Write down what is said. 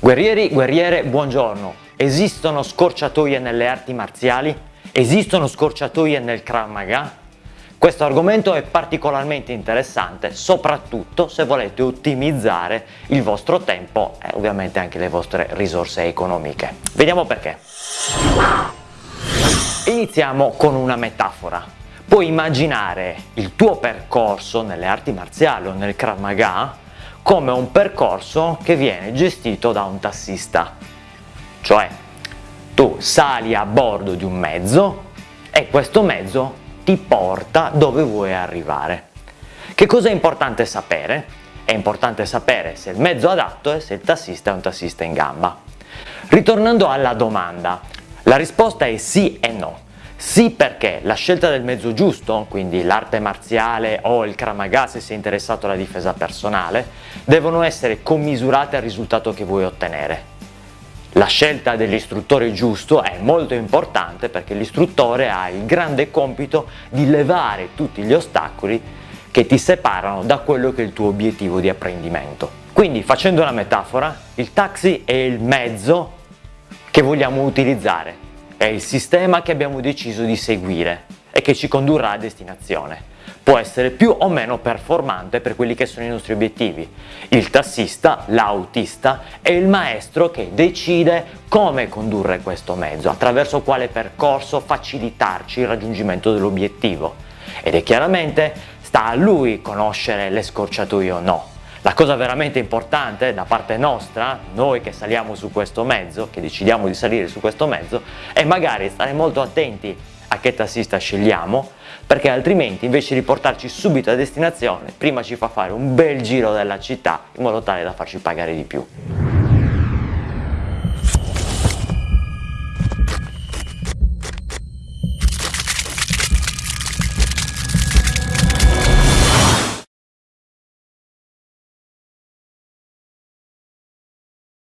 Guerrieri, guerriere, buongiorno. Esistono scorciatoie nelle arti marziali? Esistono scorciatoie nel Krav Maga? Questo argomento è particolarmente interessante, soprattutto se volete ottimizzare il vostro tempo e ovviamente anche le vostre risorse economiche. Vediamo perché. Iniziamo con una metafora. Puoi immaginare il tuo percorso nelle arti marziali o nel Krav Maga come un percorso che viene gestito da un tassista. Cioè, tu sali a bordo di un mezzo e questo mezzo ti porta dove vuoi arrivare. Che cosa è importante sapere? È importante sapere se il mezzo adatto è se il tassista è un tassista in gamba. Ritornando alla domanda, la risposta è sì e no. Sì perché la scelta del mezzo giusto, quindi l'arte marziale o il kramaga se sei interessato alla difesa personale, devono essere commisurate al risultato che vuoi ottenere. La scelta dell'istruttore giusto è molto importante perché l'istruttore ha il grande compito di levare tutti gli ostacoli che ti separano da quello che è il tuo obiettivo di apprendimento. Quindi facendo una metafora, il taxi è il mezzo che vogliamo utilizzare è il sistema che abbiamo deciso di seguire e che ci condurrà a destinazione. Può essere più o meno performante per quelli che sono i nostri obiettivi. Il tassista, l'autista, è il maestro che decide come condurre questo mezzo, attraverso quale percorso facilitarci il raggiungimento dell'obiettivo. Ed è chiaramente sta a lui conoscere le scorciatoie o no. La cosa veramente importante da parte nostra, noi che saliamo su questo mezzo, che decidiamo di salire su questo mezzo, è magari stare molto attenti a che tassista scegliamo, perché altrimenti invece di portarci subito a destinazione, prima ci fa fare un bel giro della città in modo tale da farci pagare di più.